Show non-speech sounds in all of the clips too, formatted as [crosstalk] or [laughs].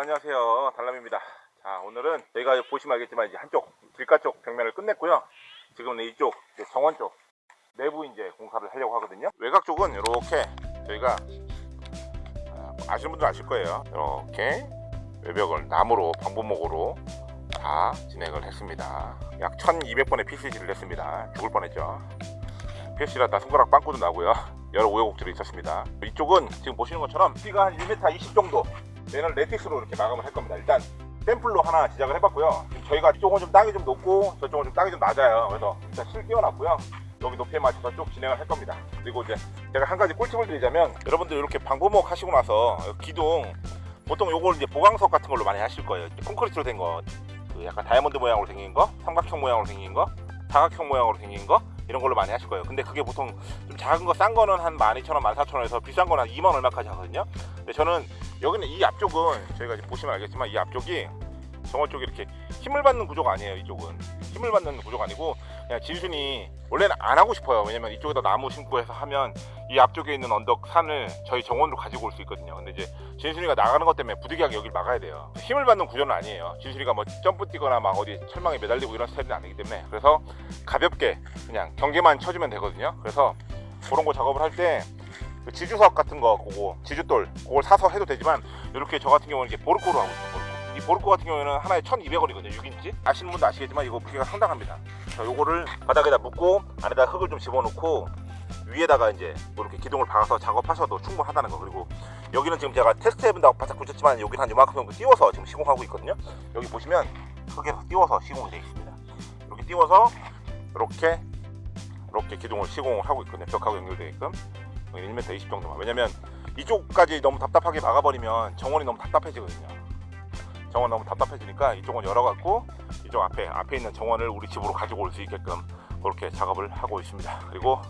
안녕하세요. 달람입니다. 자 오늘은 저희가 보시면 알겠지만 이제 한쪽 길가 쪽 벽면을 끝냈고요. 지금은 이쪽 정원 쪽 내부 이제 공사를 하려고 하거든요. 외곽 쪽은 이렇게 저희가 아, 아시는 분들 아실 거예요. 이렇게 외벽을 나무로 방부목으로 다 진행을 했습니다. 약 1200번의 PCG를 했습니다. 죽을 뻔했죠. PC라다 손가락 빵꾸도 나고요. 여러 우여곡절이 있었습니다. 이쪽은 지금 보시는 것처럼 키가 한 1m 20 정도 얘는 레틱스로 이렇게 마감을 할 겁니다. 일단 샘플로 하나 지작을 해봤고요. 저희가 이쪽은 좀 땅이 좀 높고 저쪽은 좀 땅이 좀 낮아요. 그래서 일단 실 끼워놨고요. 여기 높이에 맞춰서 쭉 진행을 할 겁니다. 그리고 이제 제가 한 가지 꿀팁을 드리자면 여러분들 이렇게 방부목 하시고 나서 기둥 보통 요걸 이제 보강석 같은 걸로 많이 하실 거예요. 콘크리트로 된거. 그 약간 다이아몬드 모양으로 생긴 거 삼각형 모양으로 생긴 거 사각형 모양으로 생긴 거 이런 걸로 많이 하실 거예요. 근데 그게 보통 좀 작은 거 싼 거는 한 12,000원 14,000원에서 비싼 거는 한 2만 얼마까지 하거든요. 근데 저는 여기는 이 앞쪽은 저희가 보시면 알겠지만 이 앞쪽이 정원 쪽이 이렇게 힘을 받는 구조가 아니에요 이쪽은. 힘을 받는 구조가 아니고 그냥 진순이 원래는 안 하고 싶어요. 왜냐면 이쪽에다 나무 심고 해서 하면 이 앞쪽에 있는 언덕 산을 저희 정원으로 가지고 올 수 있거든요. 근데 이제 진순이가 나가는 것 때문에 부득이하게 여기를 막아야 돼요. 힘을 받는 구조는 아니에요. 진순이가 뭐 점프 뛰거나 막 어디 철망에 매달리고 이런 스타일은 아니기 때문에 그래서 가볍게 그냥 경계만 쳐주면 되거든요. 그래서 그런 거 작업을 할때 그 지주석 같은 거 그거 지주돌 그걸 사서 해도 되지만 이렇게 저 같은 경우는 이렇게 보르코로 하고 있어요 보르코. 이 보르코 같은 경우에는 하나에 1200원이거든요 6인치. 아시는 분도 아시겠지만 이거 무게가 상당합니다. 자 요거를 바닥에다 묶고 안에다 흙을 좀 집어넣고 위에다가 이제 뭐 이렇게 기둥을 박아서 작업하셔도 충분하다는 거. 그리고 여기는 지금 제가 테스트 해본다고 바짝 붙였지만 여기는 한 요만큼 정도 띄워서 지금 시공하고 있거든요. 여기 보시면 흙에서 띄워서 시공이 되어 있습니다. 이렇게 띄워서 이렇게 이렇게 기둥을 시공을 하고 있거든요. 벽하고 연결되게끔 1m 20 정도만. 왜냐면 이쪽까지 너무 답답하게 막아버리면 정원이 너무 답답해지거든요. 정원 너무 답답해지니까 이쪽은 열어갖고 이쪽 앞에 앞에 있는 정원을 우리 집으로 가지고 올 수 있게끔 그렇게 작업을 하고 있습니다. 그리고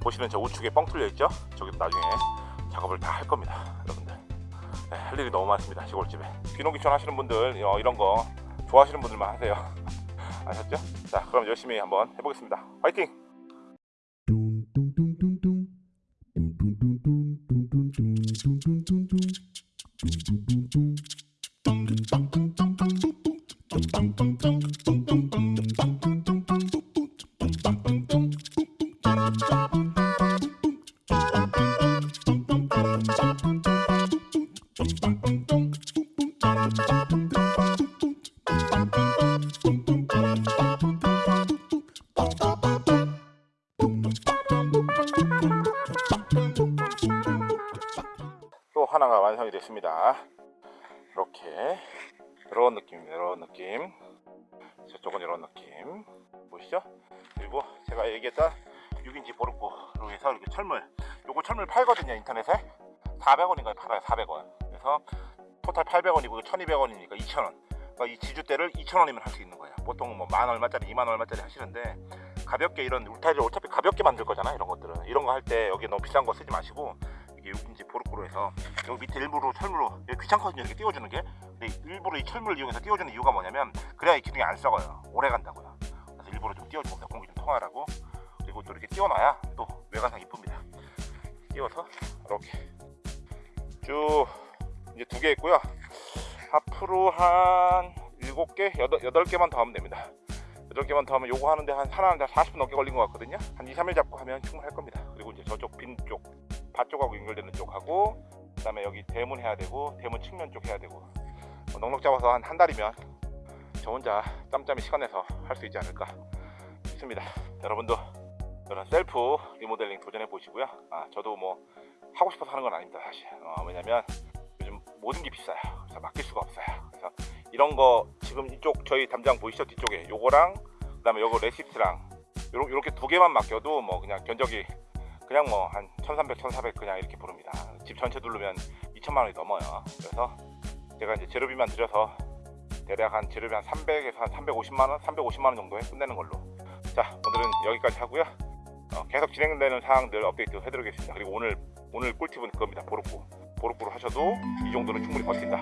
보시는 저 우측에 뻥 뚫려 있죠? 저기도 나중에 작업을 다 할 겁니다 여러분들. 네, 할 일이 너무 많습니다 시골집에. 귀농귀촌 하시는 분들 어, 이런 거 좋아하시는 분들만 하세요. [laughs] 아셨죠? 자 그럼 열심히 한번 해보겠습니다. 화이팅! 또 하나가 완성이 됐습니다. 이렇게. 이런 느낌입니다. 이런 느낌. 저쪽은 이런 느낌. 보시죠? 그리고 제가 얘기했던 6인치 보르코로 해서 이렇게 철물. 요거 철물 팔거든요 인터넷에. 400원인가요? 팔아요 400원. 그래서 토탈 800원이고 1200원이니까? 2000원. 그러니까 이 지주대를 2000원이면 할 수 있는 거예요. 보통 뭐 만 얼마짜리 2만 얼마짜리 하시는데 가볍게 이런 울타리를 어차피 가볍게 만들 거잖아요 이런 것들은. 이런 거 할 때 여기 너무 비싼 거 쓰지 마시고 이게 6인치 보르코로 해서 여기 밑에 일부러 철물로 귀찮거든요. 이렇게 띄워주는 게. 일부러 이 철물을 이용해서 띄워주는 이유가 뭐냐면 그래야 이 기둥이 안 썩어요. 오래 간다고요. 그래서 일부러 좀 띄워주고 공기 좀 통하라고. 그리고 또 이렇게 띄워놔야 또 외관상 이쁩니다. 띄워서 이렇게 쭉 이제 두 개 있고요. 앞으로 한 7개, 8, 개만 더 하면 됩니다 8개만 더 하면 요거 하는데 한 하나는 40분 넘게 걸린 것 같거든요. 한 2, 3일 잡고 하면 충분할 겁니다. 그리고 이제 저쪽 빈쪽 밭쪽하고 연결되는 쪽하고 그 다음에 여기 대문 해야 되고 대문 측면 쪽 해야 되고. 뭐 넉넉 잡아서 한 한 달이면 저 혼자 짬짬이 시간 내서 할 수 있지 않을까 싶습니다. 여러분도 이런 셀프 리모델링 도전해 보시고요. 아 저도 뭐 하고 싶어서 하는 건 아닙니다 사실. 어, 왜냐면 요즘 모든 게 비싸요. 그래서 맡길 수가 없어요. 그래서 이런 거 지금 이쪽 저희 담장 보이시죠? 뒤쪽에 요거랑 그 다음에 요거 레시피랑 요렇게, 요렇게 두 개만 맡겨도 뭐 그냥 견적이 그냥 뭐 한 1300, 1400 그냥 이렇게 부릅니다. 집 전체 두르면 2천만 원이 넘어요. 그래서 제가 이제 재료비만 들여서 대략 한 재료비 한 300에서 한 350만 원, 350만 원 정도에 끝내는 걸로. 자 오늘은 여기까지 하고요. 어, 계속 진행되는 사항들 업데이트 해드리겠습니다. 그리고 오늘 오늘 꿀팁은 그겁니다. 보르코 보르코로 하셔도 이 정도는 충분히 버틴다